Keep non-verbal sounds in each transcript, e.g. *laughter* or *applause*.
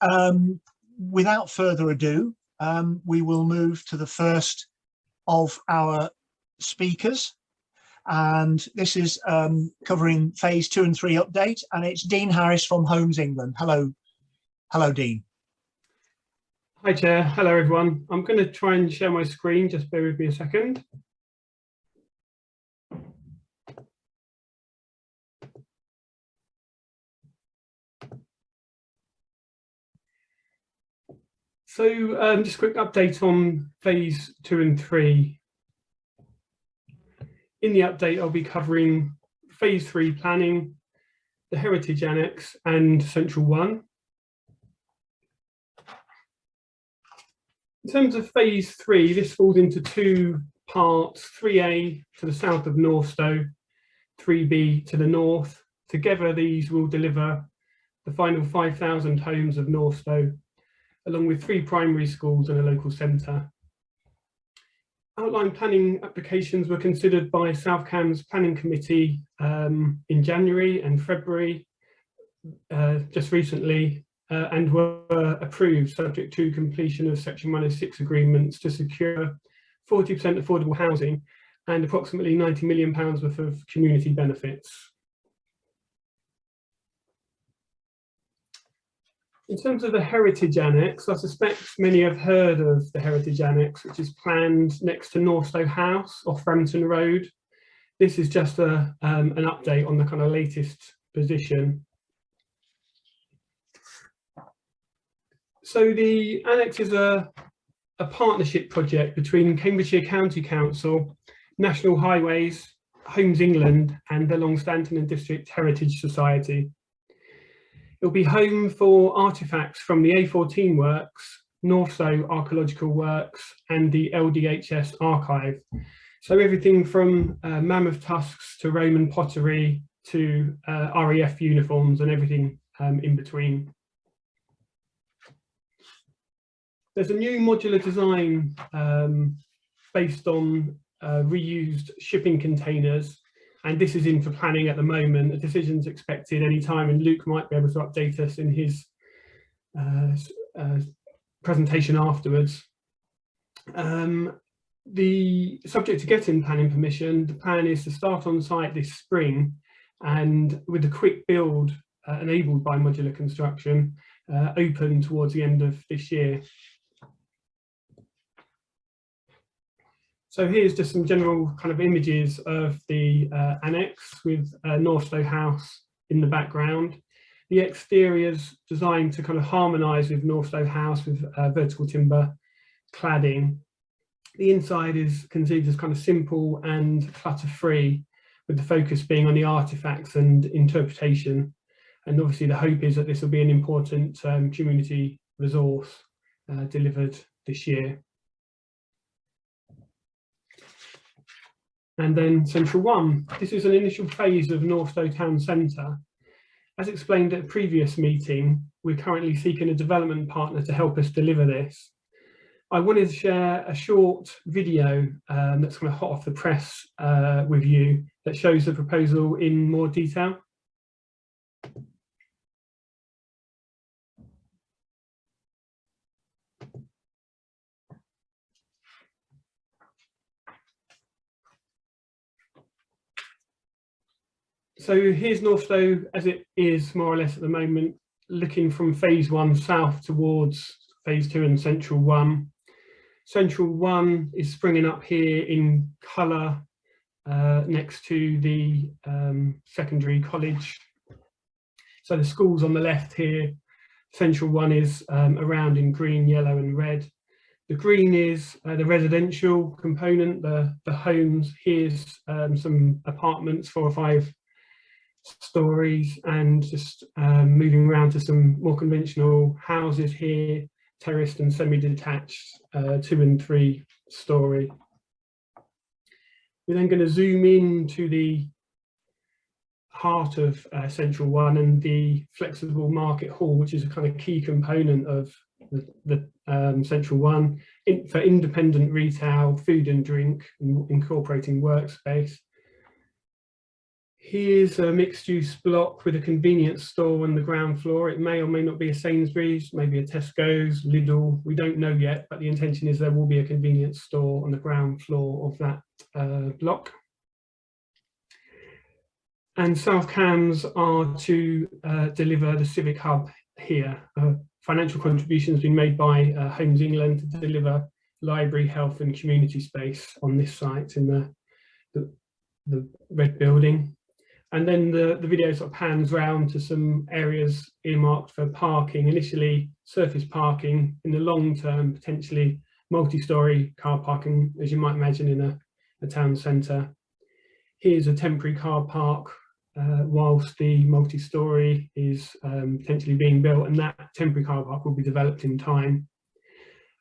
um, without further ado, um, we will move to the first of our speakers. And this is um, covering phase two and three update. And it's Dean Harris from Homes England. Hello. Hello, Dean. Hi, Chair. Hello, everyone. I'm going to try and share my screen. Just bear with me a second. So um, just a quick update on phase two and three. In the update, I'll be covering phase three planning, the heritage annex and central one. In terms of phase three, this falls into two parts, 3A to the south of Northstowe, 3B to the north. Together, these will deliver the final 5,000 homes of Northstowe along with three primary schools and a local centre. Outline planning applications were considered by South Cambs Planning Committee um, in January and February, uh, just recently, uh, and were approved subject to completion of Section 106 agreements to secure 40% affordable housing and approximately 90 million pounds worth of community benefits. In terms of the Heritage Annex, I suspect many have heard of the Heritage Annex, which is planned next to Northstowe House off Rampton Road. This is just a, um, an update on the kind of latest position. So the annex is a, a partnership project between Cambridgeshire County Council, National Highways, Homes England and the Longstanton and District Heritage Society. It'll be home for artefacts from the A14 works, Northstowe Archaeological Works and the LDHS archive. So everything from uh, mammoth tusks to Roman pottery to uh, RAF uniforms and everything um, in between. There's a new modular design um, based on uh, reused shipping containers and this is in for planning at the moment. A decision's expected any time, and Luke might be able to update us in his uh, uh, presentation afterwards. Um, the subject to getting planning permission, the plan is to start on site this spring and with a quick build uh, enabled by modular construction uh, open towards the end of this year. So here's just some general kind of images of the uh, annex with uh, House in the background. The exterior's designed to kind of harmonise with Northstowe House with uh, vertical timber cladding. The inside is conceived as kind of simple and clutter-free, with the focus being on the artefacts and interpretation. And obviously the hope is that this will be an important um, community resource uh, delivered this year. And then Central 1. This is an initial phase of Northstowe Town Centre. As explained at a previous meeting, we're currently seeking a development partner to help us deliver this. I wanted to share a short video um, that's kind of hot off the press uh, with you that shows the proposal in more detail. So here's Northstowe as it is more or less at the moment, looking from phase one south towards phase two and central one. Central one is springing up here in colour uh, next to the um, secondary college. So the school's on the left here. Central one is um, around in green, yellow and red. The green is uh, the residential component, the, the homes. Here's um, some apartments, four or five stories and just um, moving around to some more conventional houses here, terraced and semi-detached uh, two and three story. We're then going to zoom in to the heart of uh, Central One and the flexible market hall, which is a kind of key component of the, the um, Central One in, for independent retail, food and drink, and incorporating workspace. Here's a mixed use block with a convenience store on the ground floor. It may or may not be a Sainsbury's, maybe a Tesco's, Lidl. We don't know yet, but the intention is there will be a convenience store on the ground floor of that uh, block. And South Cambs are to uh, deliver the Civic Hub here. Uh, financial contributions been made by uh, Homes England to deliver library, health and community space on this site in the, the, the red building. And then the, the video sort of pans round to some areas earmarked for parking, initially surface parking, in the long term, potentially multi-storey car parking, as you might imagine in a, a town centre. Here's a temporary car park uh, whilst the multi-storey is um, potentially being built and that temporary car park will be developed in time.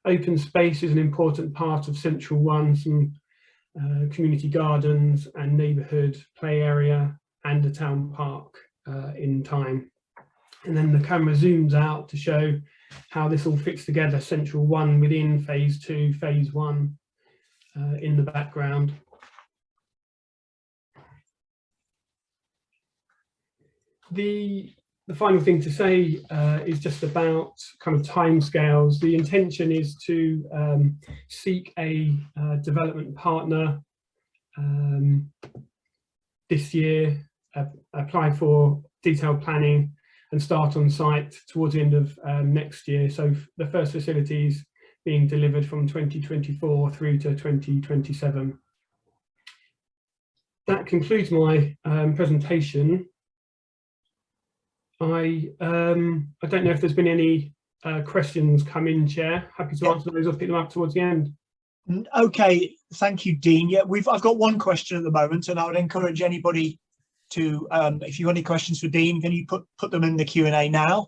Open space is an important part of Central One, some uh, community gardens and neighbourhood play area and a town park uh, in time. And then the camera zooms out to show how this all fits together, Central One within phase two, phase one uh, in the background. The, the final thing to say uh, is just about kind of timescales. The intention is to um, seek a uh, development partner um, this year apply for detailed planning and start on site towards the end of um, next year. So the first facilities being delivered from 2024 through to 2027. That concludes my um, presentation. I um, I don't know if there's been any uh, questions come in, Chair. Happy to answer those or pick them up towards the end. Okay, thank you, Dean. Yeah, we've, I've got one question at the moment and I would encourage anybody to, um, if you've any questions for Dean, can you put, put them in the Q and A now?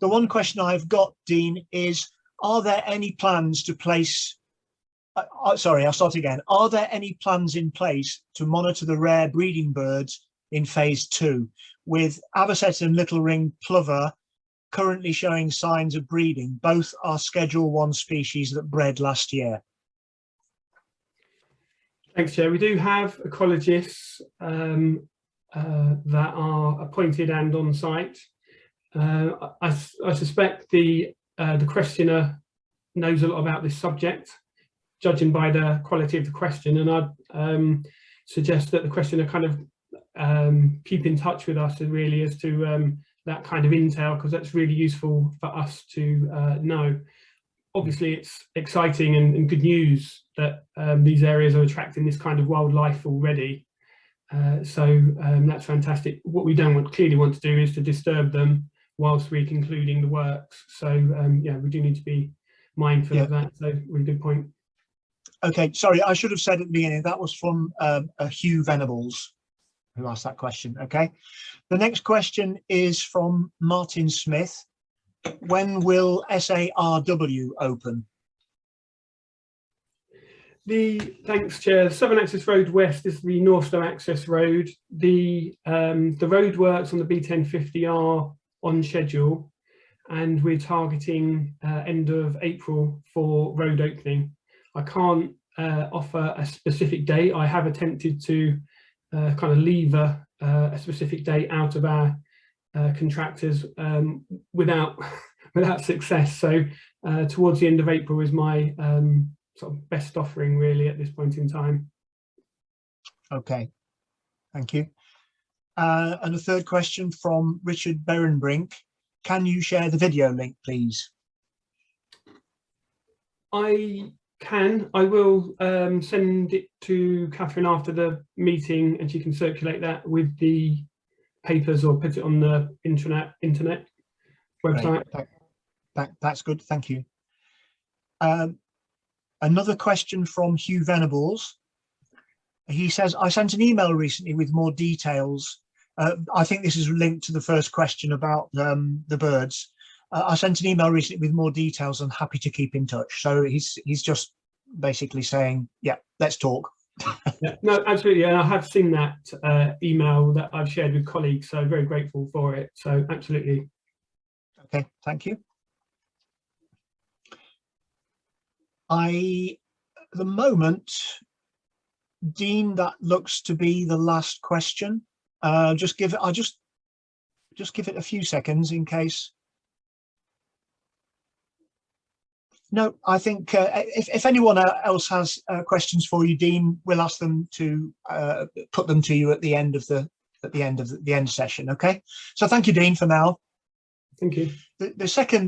The one question I've got, Dean, is are there any plans to place, uh, uh, sorry, I'll start again. Are there any plans in place to monitor the rare breeding birds in phase two with Avocet and Little Ring Plover currently showing signs of breeding? Both are schedule one species that bred last year. Thanks, Chair. We do have ecologists um, that are appointed and on site. Uh, I, I suspect the uh, the questioner knows a lot about this subject, judging by the quality of the question, and I'd um, suggest that the questioner kind of um, keep in touch with us really as to um, that kind of intel, because that's really useful for us to uh, know obviously it's exciting and, and good news that um, these areas are attracting this kind of wildlife already. Uh, so um, that's fantastic. What we don't want, clearly want to do is to disturb them whilst we're concluding the works. So um, yeah, we do need to be mindful Yeah. of that. So really good point. Okay, sorry, I should have said at the beginning, that was from um, uh, Hugh Venables who asked that question, okay? The next question is from Martin Smith. When will SARW open? The thanks, Chair. Southern Access Road West is the Northstowe Access Road. The um, the road works on the B1050 are on schedule, and we're targeting uh, end of April for road opening. I can't uh, offer a specific date. I have attempted to uh, kind of lever uh, a specific date out of our uh, contractors um, without *laughs* without success. So uh, towards the end of April is my um, sort of best offering really at this point in time. Okay, thank you. Uh, and a third question from Richard Berenbrink. Can you share the video link, please? I can, I will um, send it to Catherine after the meeting and she can circulate that with the papers or put it on the internet internet website. thank- That, that's good, thank you. Um, another question from Hugh Venables. He says, I sent an email recently with more details. Uh, I think this is linked to the first question about um, the birds. Uh, I sent an email recently with more details and happy to keep in touch. So he's he's just basically saying, yeah, let's talk. Yeah, no, absolutely. And I have seen that uh, email that I've shared with colleagues, so very grateful for it. So absolutely. Okay, thank you. I, at the moment, Dean, that looks to be the last question. Uh, just give it, I'll just, just give it a few seconds in case. No, I think uh, if, if anyone uh, else has uh, questions for you, Dean, we'll ask them to uh, put them to you at the end of the at the end of the, the end session. Okay. So thank you, Dean, for now. Thank you. The, the second